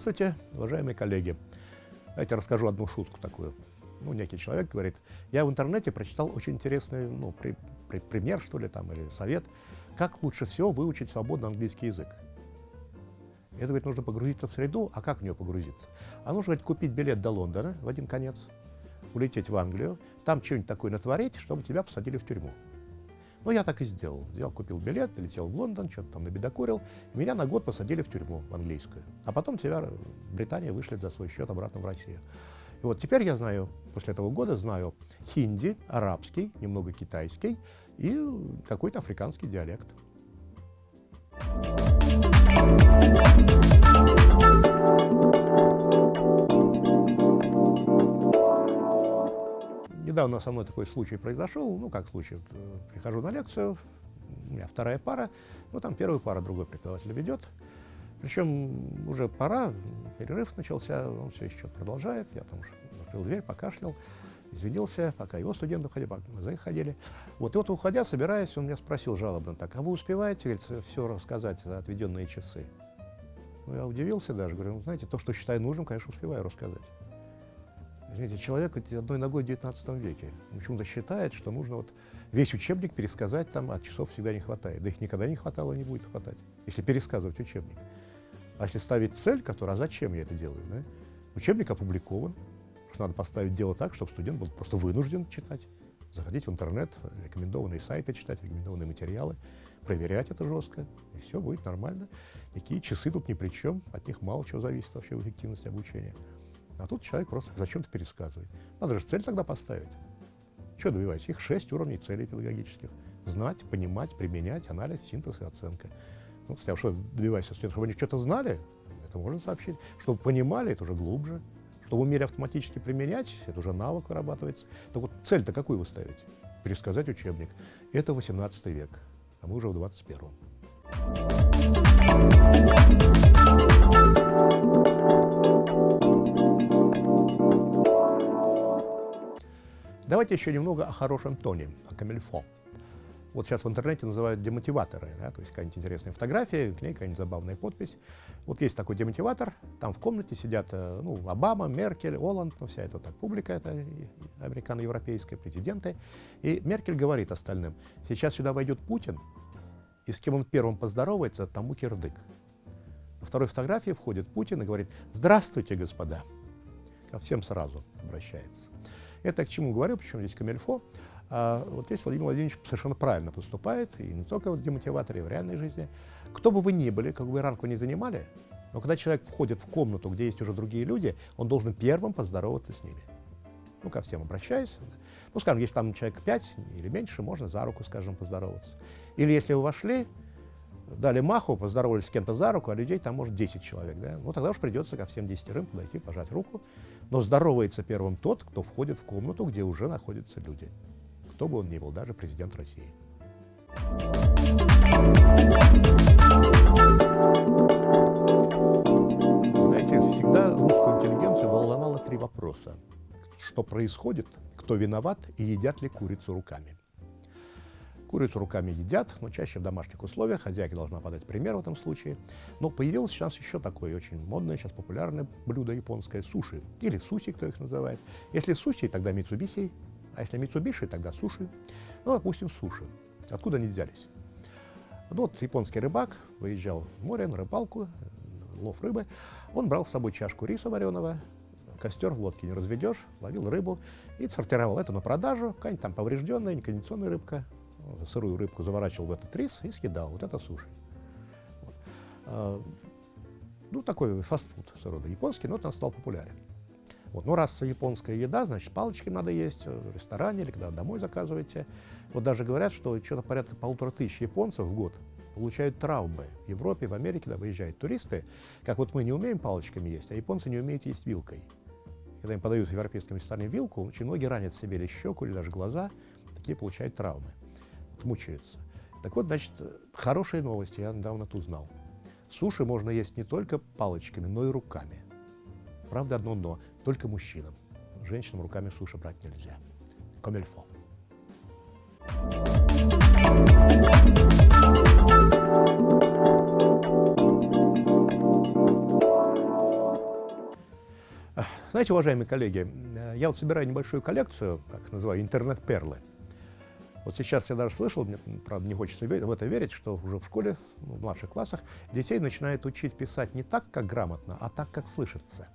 Здравствуйте, уважаемые коллеги. Давайте расскажу одну шутку такую. Ну, некий человек говорит, я в интернете прочитал очень интересный ну, при, при, пример, что ли, там, или совет, как лучше всего выучить свободно английский язык. Это, говорит, нужно погрузиться в среду, а как в нее погрузиться? А нужно, говорит, купить билет до Лондона в один конец, улететь в Англию, там что-нибудь такое натворить, чтобы тебя посадили в тюрьму. Ну, я так и сделал. Взял, купил билет, летел в Лондон, что-то там набедокурил. Меня на год посадили в тюрьму английскую. А потом тебя Британия вышлет за свой счет обратно в Россию. И вот теперь я знаю, после этого года знаю хинди, арабский, немного китайский и какой-то африканский диалект. Недавно со мной такой случай произошел, ну как случай, вот, э, прихожу на лекцию, у меня вторая пара, ну там первая пара другой преподаватель ведет, причем уже пора, перерыв начался, он все еще продолжает, я там уже открыл дверь, покашлял, извинился, пока его студенты ходили, пока мы за их ходили. Вот и вот уходя, собираясь, он меня спросил жалобно так, а вы успеваете, говорит, все рассказать за отведенные часы? Ну, я удивился даже, говорю, ну, знаете, то, что считаю нужным, конечно, успеваю рассказать. Извините, человек одной ногой в 19 веке почему-то считает, что нужно вот весь учебник пересказать там, а часов всегда не хватает. Да их никогда не хватало, не будет хватать, если пересказывать учебник. А если ставить цель, которая, а зачем я это делаю? Да? Учебник опубликован, надо поставить дело так, чтобы студент был просто вынужден читать, заходить в интернет, рекомендованные сайты читать, рекомендованные материалы, проверять это жестко, и все будет нормально. Никакие часы тут ни при чем, от них мало чего зависит вообще в эффективности обучения. А тут человек просто зачем-то пересказывает. Надо же цель тогда поставить. Что добивать? Их шесть уровней целей педагогических. Знать, понимать, применять, анализ, синтез и оценка. Ну, кстати, а что добивайся? Чтобы они что-то знали, это можно сообщить. Чтобы понимали, это уже глубже. Чтобы умели автоматически применять, это уже навык вырабатывается. Так вот, цель-то какую вы ставите? Пересказать учебник. Это 18 век, а мы уже в 21 Давайте еще немного о хорошем тоне, о камельфо. Вот сейчас в интернете называют демотиваторы, да, то есть какая-нибудь интересная фотография, к ней какая-нибудь забавная подпись. Вот есть такой демотиватор, там в комнате сидят э, ну, Обама, Меркель, Оланд, ну, вся эта так публика, это американо-европейская, президенты. И Меркель говорит остальным, сейчас сюда войдет Путин, и с кем он первым поздоровается, тому кирдык. На второй фотографии входит Путин и говорит, здравствуйте, господа. Ко всем сразу обращается. Это к чему говорю, причем здесь камельфо. А вот здесь Владимир Владимирович совершенно правильно поступает, и не только в демотиваторе, и в реальной жизни. Кто бы вы ни были, как бы ранг вы ни занимали, но когда человек входит в комнату, где есть уже другие люди, он должен первым поздороваться с ними. Ну, ко всем обращаясь. Ну, скажем, если там человек 5 или меньше, можно за руку, скажем, поздороваться. Или если вы вошли, дали маху, поздоровались с кем-то за руку, а людей там может 10 человек. Да? Ну, тогда уж придется ко всем десятерым подойти, пожать руку. Но здоровается первым тот, кто входит в комнату, где уже находятся люди. Кто бы он ни был, даже президент России. Знаете, всегда русскую интеллигенцию волновало три вопроса. Что происходит, кто виноват и едят ли курицу руками. Курицу руками едят, но чаще в домашних условиях. Хозяйка должна подать пример в этом случае. Но появилось сейчас еще такое очень модное, сейчас популярное блюдо японское – суши. Или суси, кто их называет. Если суси, тогда митсубиси, а если митсубиши, тогда суши. Ну, допустим, суши. Откуда они взялись? Ну, вот японский рыбак выезжал в море на рыбалку, лов рыбы. Он брал с собой чашку риса вареного, костер в лодке не разведешь, ловил рыбу и сортировал это на продажу. Какая-нибудь там поврежденная, некондиционная рыбка, сырую рыбку заворачивал в этот рис и съедал. Вот это суши. Вот. А, ну, такой фастфуд рода японский, но он стал популярен. Вот. Ну, раз японская еда, значит, палочки надо есть в ресторане или когда домой заказываете. Вот даже говорят, что что-то порядка полутора тысяч японцев в год получают травмы. В Европе, в Америке, когда выезжают туристы, как вот мы не умеем палочками есть, а японцы не умеют есть вилкой. Когда им подают в европейском ресторане вилку, очень многие ранят себе или щеку, или даже глаза, такие получают травмы мучаются. Так вот, значит, хорошие новости, я недавно тут узнал. Суши можно есть не только палочками, но и руками. Правда, одно но, только мужчинам. Женщинам руками суши брать нельзя. Комельфо. Знаете, уважаемые коллеги, э, я вот собираю небольшую коллекцию, как называю, интернет-перлы. Вот сейчас я даже слышал, мне, правда, не хочется в это верить, что уже в школе, ну, в младших классах, детей начинают учить писать не так, как грамотно, а так, как слышится.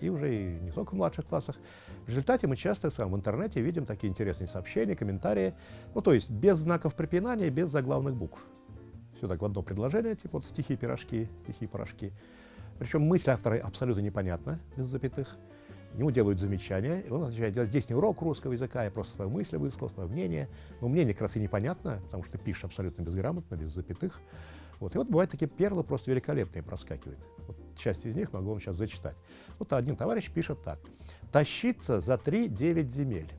И уже и не только в младших классах. В результате мы часто в интернете видим такие интересные сообщения, комментарии, ну, то есть без знаков препинания, без заглавных букв. Все так в одно предложение, типа вот стихи-пирожки, стихи-порошки. Причем мысль автора абсолютно непонятна, без запятых. Ему делают замечания, и он отвечает, здесь не урок русского языка, я просто свою мысль высказал, свое мнение. Но мнение как раз и непонятно, потому что пишешь абсолютно безграмотно, без запятых. Вот. И вот бывают такие перлы просто великолепные проскакивают. Вот часть из них могу вам сейчас зачитать. Вот один товарищ пишет так. «Тащиться за 3-9 земель».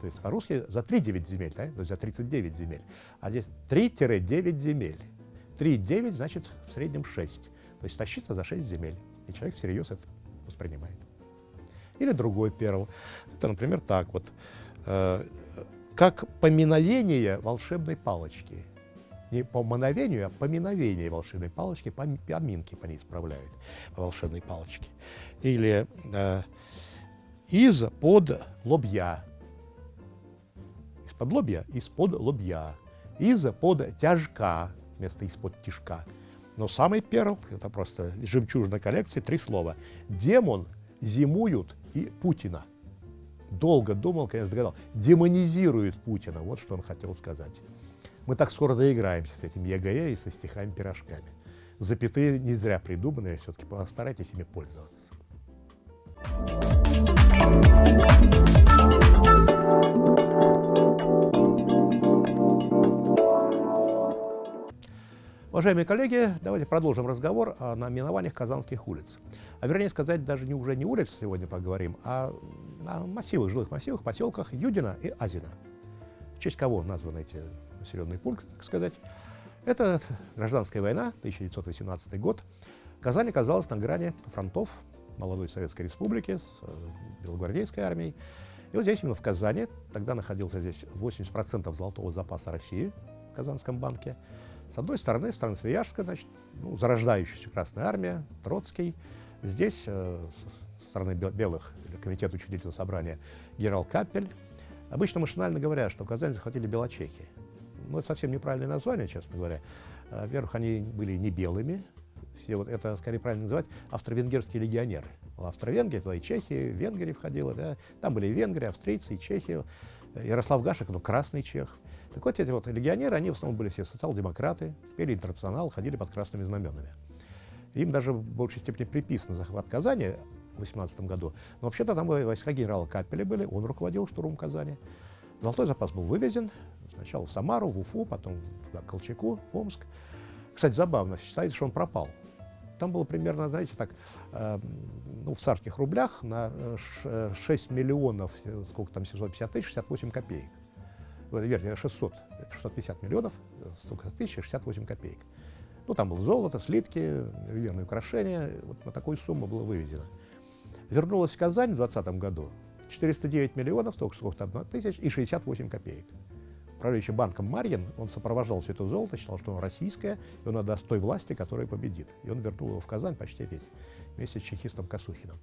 То есть по-русски за 3-9 земель, да? то есть за 39 земель. А здесь 3-9 земель. 3-9 значит в среднем 6. То есть тащиться за 6 земель. И человек всерьез это воспринимает. Или другой перл. Это, например, так вот. Э, как поминовение волшебной палочки. Не по мановению, а поминовение волшебной палочки, поминки по ней справляют, по волшебной палочке. Или э, из под лобья. Из-под лобья, из-под лобья. Из под тяжка, вместо из-под тяжка. Но самый перл, это просто жемчужина коллекции, три слова. Демон, зимуют и Путина. Долго думал, конечно, догадал. Демонизирует Путина, вот что он хотел сказать. Мы так скоро доиграемся с этим ЕГЭ и со стихами-пирожками. Запятые не зря придуманы, все-таки постарайтесь ими пользоваться. Уважаемые коллеги, давайте продолжим разговор о наименованиях казанских улиц. А вернее сказать, даже не уже не улиц сегодня поговорим, а о массивах, жилых массивах, поселках Юдина и Азина. В честь кого названы эти населенные пункты, так сказать. Это гражданская война, 1918 год. Казань оказалась на грани фронтов молодой Советской Республики с э, Белогвардейской армией. И вот здесь, именно в Казани, тогда находился здесь 80% золотого запаса России в Казанском банке. С одной стороны, страна Свияжская, значит, ну, зарождающаяся Красная Армия, Троцкий. Здесь, э, со стороны белых, комитет учредительного собрания, генерал Капель. Обычно машинально говорят, что Казань захватили белочехи. Но это совсем неправильное название, честно говоря. Э, во-первых, они были не белыми, все вот это, скорее правильно называть, австро-венгерские легионеры. Австро-Венгрия, туда и Чехия, Венгрия входила, да. Там были и венгры, австрийцы, и чехи. Ярослав Гашек, ну, красный чех. Так вот, эти вот легионеры, они в основном были все социал-демократы, пели интернационал, ходили под красными знаменами. Им даже в большей степени приписан захват Казани в 18 году. Но вообще-то там войска генерала Капеля были, он руководил штурмом Казани. Золотой запас был вывезен сначала в Самару, в Уфу, потом к Колчаку, в Омск. Кстати, забавно, считается, что он пропал. Там было примерно, знаете, так, э, ну, в царских рублях на 6 миллионов, сколько там, 750 тысяч, 68 копеек вернее, 600, 650 миллионов, 100 тысяч, 68 копеек. Ну, там было золото, слитки, ювелирные украшения, вот на такую сумму было вывезено. Вернулась в Казань в 2020 году 409 миллионов, столько сколько тысяч и 68 копеек. Правляющий банком Марьин, он сопровождал все это золото, считал, что оно российское, и он отдаст той власти, которая победит. И он вернул его в Казань почти весь, вместе с чехистом Косухиным.